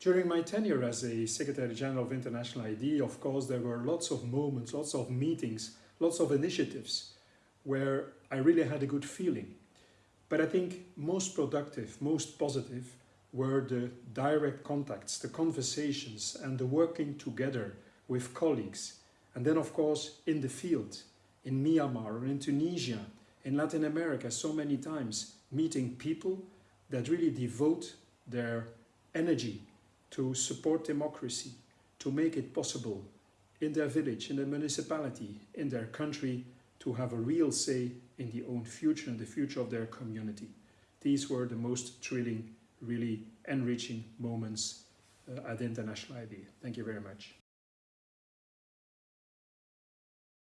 During my tenure as a Secretary General of International IDEA, of course, there were lots of moments, lots of meetings, lots of initiatives where I really had a good feeling. But I think most productive, most positive were the direct contacts, the conversations and the working together with colleagues. And then of course in the field, in Myanmar in Tunisia, in Latin America so many times, meeting people that really devote their energy to support democracy, to make it possible in their village, in their municipality, in their country, to have a real say in the own future and the future of their community. These were the most thrilling, really enriching moments uh, at International IDEA. Thank you very much.